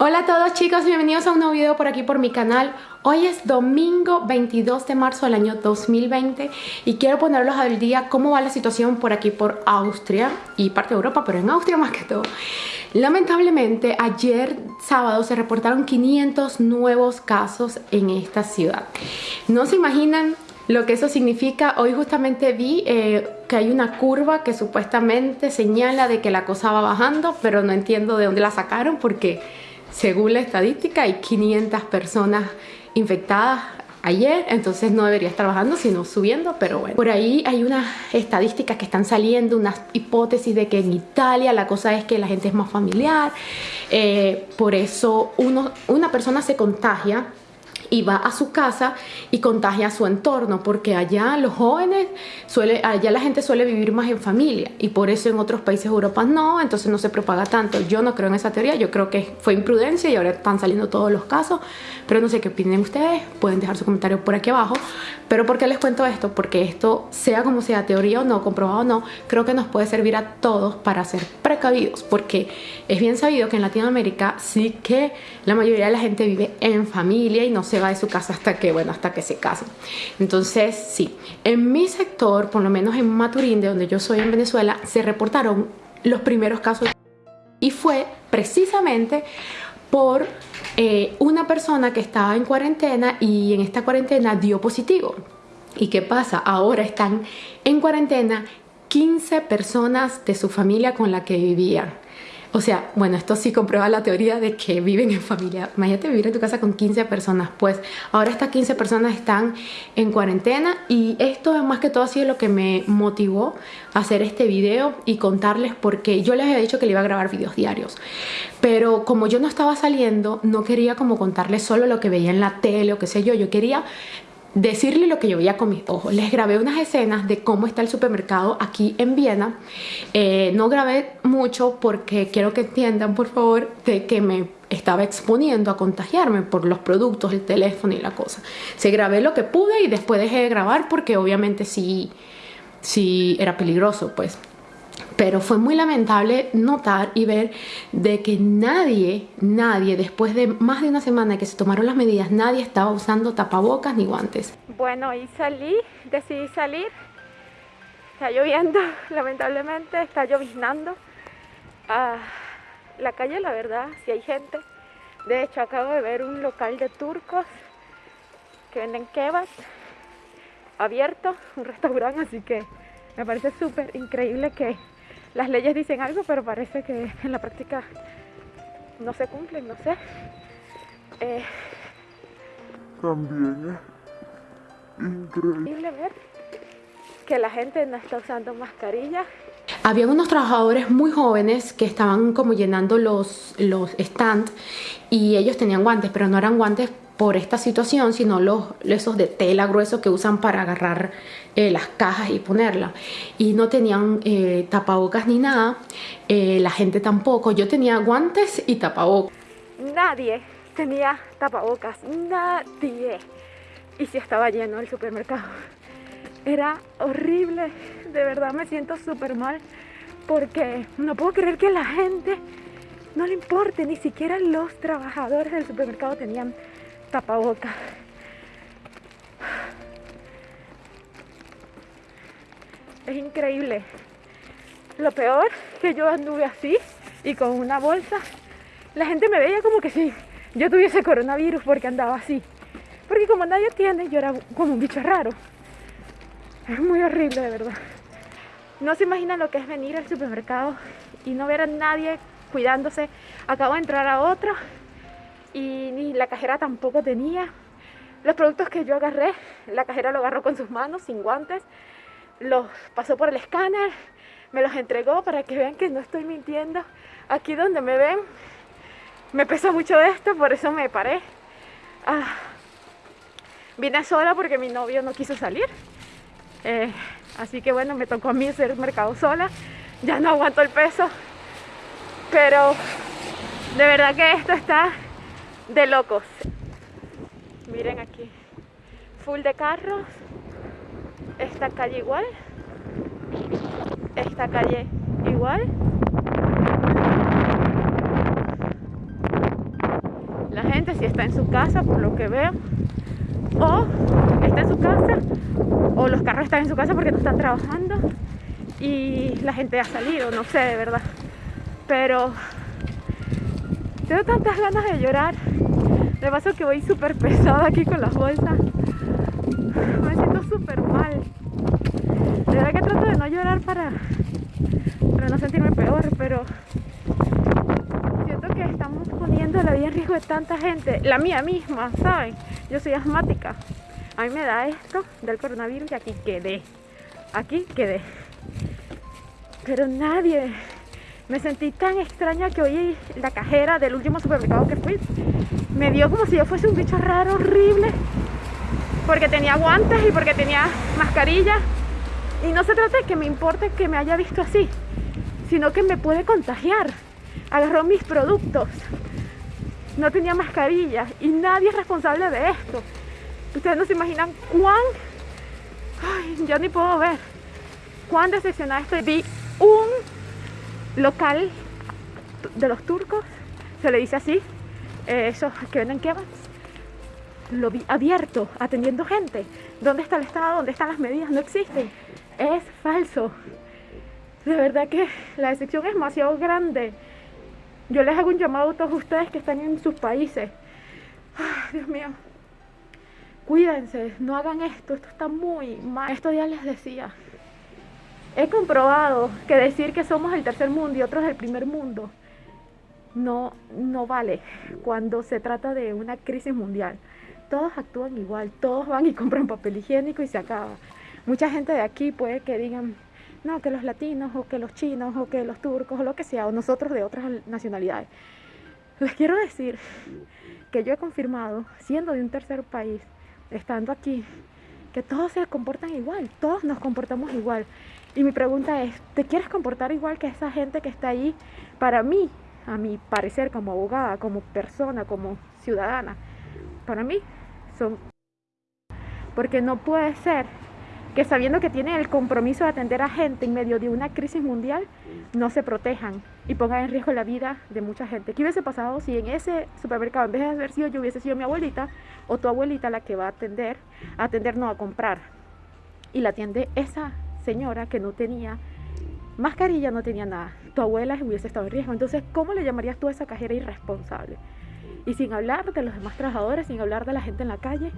Hola a todos chicos, bienvenidos a un nuevo video por aquí por mi canal. Hoy es domingo 22 de marzo del año 2020 y quiero ponerlos al día cómo va la situación por aquí por Austria y parte de Europa, pero en Austria más que todo. Lamentablemente ayer sábado se reportaron 500 nuevos casos en esta ciudad. No se imaginan lo que eso significa, hoy justamente vi eh, que hay una curva que supuestamente señala de que la cosa va bajando, pero no entiendo de dónde la sacaron porque según la estadística hay 500 personas infectadas ayer, entonces no debería estar bajando, sino subiendo, pero bueno. Por ahí hay unas estadísticas que están saliendo, unas hipótesis de que en Italia la cosa es que la gente es más familiar, eh, por eso una persona se contagia y va a su casa y contagia a su entorno, porque allá los jóvenes, suele, allá la gente suele vivir más en familia y por eso en otros países de Europa no, entonces no se propaga tanto. Yo no creo en esa teoría, yo creo que fue imprudencia y ahora están saliendo todos los casos, pero no sé qué opinen ustedes, pueden dejar su comentario por aquí abajo. Pero ¿por qué les cuento esto? Porque esto, sea como sea teoría o no, comprobado o no, creo que nos puede servir a todos para ser precavidos, porque es bien sabido que en Latinoamérica sí que la mayoría de la gente vive en familia y no se de su casa hasta que, bueno, hasta que se casan. Entonces, sí, en mi sector, por lo menos en Maturín, de donde yo soy en Venezuela, se reportaron los primeros casos y fue precisamente por eh, una persona que estaba en cuarentena y en esta cuarentena dio positivo. ¿Y qué pasa? Ahora están en cuarentena 15 personas de su familia con la que vivían. O sea, bueno, esto sí comprueba la teoría de que viven en familia. Imagínate vivir en tu casa con 15 personas. Pues ahora estas 15 personas están en cuarentena y esto es más que todo así lo que me motivó a hacer este video y contarles porque yo les había dicho que le iba a grabar videos diarios. Pero como yo no estaba saliendo, no quería como contarles solo lo que veía en la tele o qué sé yo. Yo quería decirle lo que yo veía con mis ojos. Les grabé unas escenas de cómo está el supermercado aquí en Viena. Eh, no grabé mucho porque quiero que entiendan, por favor, de que me estaba exponiendo a contagiarme por los productos, el teléfono y la cosa. Se grabé lo que pude y después dejé de grabar porque obviamente sí, sí era peligroso, pues. Pero fue muy lamentable notar y ver de que nadie, nadie, después de más de una semana que se tomaron las medidas, nadie estaba usando tapabocas ni guantes. Bueno, y salí, decidí salir. Está lloviendo, lamentablemente, está lloviznando. Ah, la calle, la verdad, si hay gente. De hecho, acabo de ver un local de turcos que venden kebabs abierto, un restaurante, así que me parece súper increíble que las leyes dicen algo, pero parece que en la práctica no se cumplen, no sé. Eh, También es increíble ver que la gente no está usando mascarilla. Habían unos trabajadores muy jóvenes que estaban como llenando los, los stands y ellos tenían guantes, pero no eran guantes por esta situación, sino los esos de tela gruesos que usan para agarrar eh, las cajas y ponerla. Y no tenían eh, tapabocas ni nada, eh, la gente tampoco. Yo tenía guantes y tapabocas. Nadie tenía tapabocas, nadie. Y si estaba lleno el supermercado. Era horrible, de verdad me siento súper mal porque no puedo creer que la gente no le importe, ni siquiera los trabajadores del supermercado tenían tapabocas. Es increíble. Lo peor que yo anduve así y con una bolsa, la gente me veía como que si yo tuviese coronavirus porque andaba así. Porque como nadie tiene, yo era como un bicho raro. Es muy horrible, de verdad. No se imagina lo que es venir al supermercado y no ver a nadie cuidándose. Acabo de entrar a otro y ni la cajera tampoco tenía. Los productos que yo agarré, la cajera lo agarró con sus manos, sin guantes, los pasó por el escáner, me los entregó para que vean que no estoy mintiendo. Aquí donde me ven, me pesa mucho esto, por eso me paré. Ah, vine sola porque mi novio no quiso salir. Eh, así que bueno, me tocó a mí hacer mercado sola. Ya no aguanto el peso. Pero de verdad que esto está de locos. Miren aquí, full de carros. Esta calle igual. Esta calle igual. gente si está en su casa, por lo que veo, o está en su casa, o los carros están en su casa porque no están trabajando y la gente ha salido, no sé de verdad. Pero tengo tantas ganas de llorar. De paso que voy súper pesada aquí con las bolsas. Me siento súper mal. De verdad que trato de no llorar para, para no sentirme peor, pero siento que estamos poniendo la vida en riesgo de tanta gente. La mía misma, ¿saben? Yo soy asmática. A mí me da esto del coronavirus y aquí quedé. Aquí quedé. Pero nadie. Me sentí tan extraña que hoy la cajera del último supermercado que fui me dio como si yo fuese un bicho raro, horrible. Porque tenía guantes y porque tenía mascarilla. Y no se trata de que me importe que me haya visto así, sino que me puede contagiar. Agarró mis productos. No tenía mascarilla y nadie es responsable de esto. Ustedes no se imaginan cuán... Ay, ya ni puedo ver. Cuán decepcionada estoy. Vi un local de los turcos, se le dice así, eh, esos que venden kebabs, lo vi abierto, atendiendo gente. ¿Dónde está el Estado? ¿Dónde están las medidas? No existen. Es falso. De verdad que la decepción es demasiado grande. Yo les hago un llamado a todos ustedes que están en sus países. Ay, Dios mío. Cuídense, no hagan esto, esto está muy mal. Estos días les decía, he comprobado que decir que somos el tercer mundo y otros el primer mundo no, no vale cuando se trata de una crisis mundial. Todos actúan igual, todos van y compran papel higiénico y se acaba. Mucha gente de aquí puede que digan, no, que los latinos o que los chinos o que los turcos o lo que sea, o nosotros de otras nacionalidades. Les quiero decir que yo he confirmado, siendo de un tercer país, estando aquí, que todos se comportan igual, todos nos comportamos igual. Y mi pregunta es, ¿te quieres comportar igual que esa gente que está ahí? Para mí, a mi parecer, como abogada, como persona, como ciudadana, para mí son... Porque no puede ser que sabiendo que tienen el compromiso de atender a gente en medio de una crisis mundial, no se protejan y pongan en riesgo la vida de mucha gente. ¿Qué hubiese pasado si en ese supermercado, en vez de haber sido yo, hubiese sido mi abuelita o tu abuelita la que va a atender, a atender no a comprar? Y la atiende esa señora que no tenía mascarilla, no tenía nada. Tu abuela hubiese estado en riesgo. Entonces, ¿cómo le llamarías tú a esa cajera irresponsable? Y sin hablar de los demás trabajadores, sin hablar de la gente en la calle,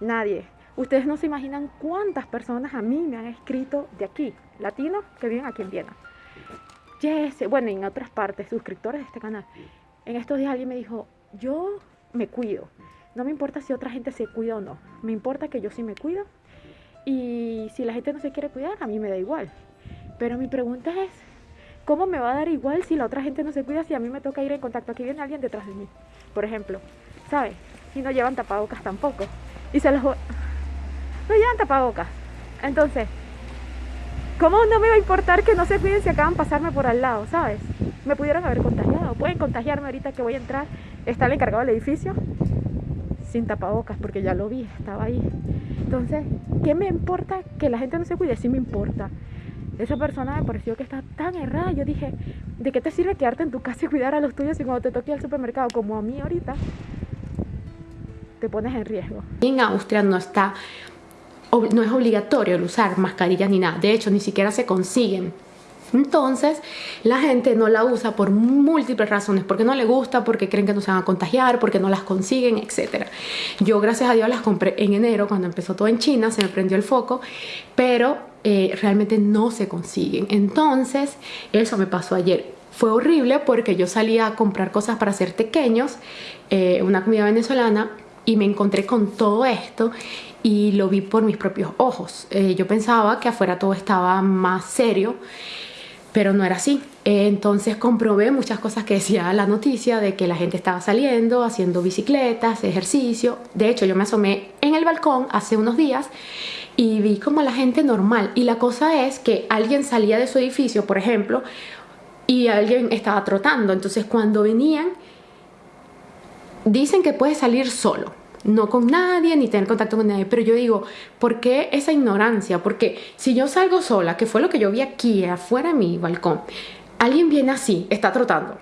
nadie. Ustedes no se imaginan cuántas personas a mí me han escrito de aquí, latinos que viven aquí en Viena. Yes, bueno, en otras partes, suscriptores de este canal. En estos días alguien me dijo, yo me cuido. No me importa si otra gente se cuida o no. Me importa que yo sí me cuido y si la gente no se quiere cuidar, a mí me da igual. Pero mi pregunta es, ¿cómo me va a dar igual si la otra gente no se cuida si a mí me toca ir en contacto? Aquí viene alguien detrás de mí, por ejemplo, ¿sabes? Y no llevan tapabocas tampoco. Y se los... No llevan tapabocas. Entonces, ¿cómo no me va a importar que no se cuiden si acaban de pasarme por al lado, ¿sabes? Me pudieron haber contagiado. Pueden contagiarme ahorita que voy a entrar. Está el encargado del edificio sin tapabocas porque ya lo vi, estaba ahí. Entonces, ¿qué me importa que la gente no se cuide? Sí me importa. Esa persona me pareció que está tan errada. Yo dije, ¿de qué te sirve quedarte en tu casa y cuidar a los tuyos y cuando te toque al supermercado, como a mí ahorita, te pones en riesgo? En Austria no está no es obligatorio el usar mascarillas ni nada. De hecho, ni siquiera se consiguen entonces, la gente no la usa por múltiples razones, porque no le gusta, porque creen que no se van a contagiar, porque no las consiguen, etc. Yo, gracias a Dios, las compré en enero, cuando empezó todo en China, se me prendió el foco, pero eh, realmente no se consiguen. Entonces, eso me pasó ayer. Fue horrible porque yo salía a comprar cosas para hacer pequeños, eh, una comida venezolana, y me encontré con todo esto y lo vi por mis propios ojos. Eh, yo pensaba que afuera todo estaba más serio pero no era así. Entonces comprobé muchas cosas que decía la noticia de que la gente estaba saliendo, haciendo bicicletas, ejercicio. De hecho, yo me asomé en el balcón hace unos días y vi como la gente normal. Y la cosa es que alguien salía de su edificio, por ejemplo, y alguien estaba trotando. Entonces cuando venían, dicen que puede salir solo no con nadie ni tener contacto con nadie. Pero yo digo, ¿por qué esa ignorancia? Porque si yo salgo sola, que fue lo que yo vi aquí afuera de mi balcón, alguien viene así, está trotando.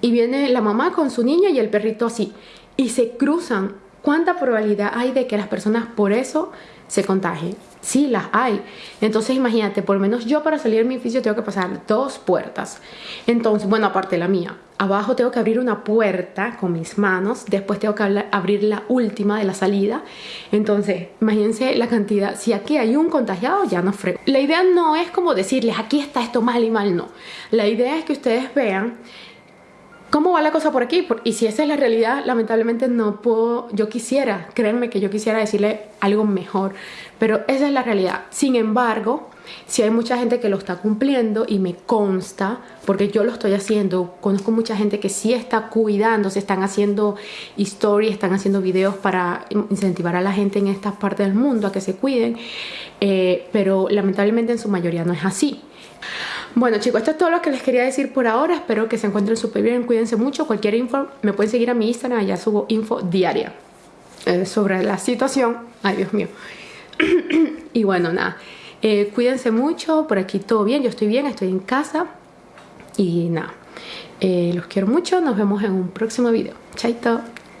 Y viene la mamá con su niña y el perrito así. y se cruzan, ¿cuánta probabilidad hay de que las personas por eso se contagien? Sí, las hay. Entonces imagínate, por lo menos yo para salir de mi edificio tengo que pasar dos puertas. Entonces, bueno, aparte la mía. Abajo tengo que abrir una puerta con mis manos. Después tengo que abrir la última de la salida. Entonces, imagínense la cantidad. Si aquí hay un contagiado, ya no frego. La idea no es como decirles, aquí está esto mal y mal, no. La idea es que ustedes vean ¿Cómo va la cosa por aquí? Y si esa es la realidad, lamentablemente no puedo, yo quisiera, créanme que yo quisiera decirle algo mejor, pero esa es la realidad. Sin embargo, si hay mucha gente que lo está cumpliendo y me consta, porque yo lo estoy haciendo, conozco mucha gente que sí está cuidando, se están haciendo historias, están haciendo videos para incentivar a la gente en estas partes del mundo a que se cuiden, eh, pero lamentablemente en su mayoría no es así. Bueno chicos, esto es todo lo que les quería decir por ahora. Espero que se encuentren súper bien, cuídense mucho. Cualquier info me pueden seguir a mi Instagram, allá subo info diaria eh, sobre la situación. Ay, Dios mío. y bueno, nada, eh, cuídense mucho. Por aquí todo bien, yo estoy bien, estoy en casa. Y nada, eh, los quiero mucho. Nos vemos en un próximo video. Chaito.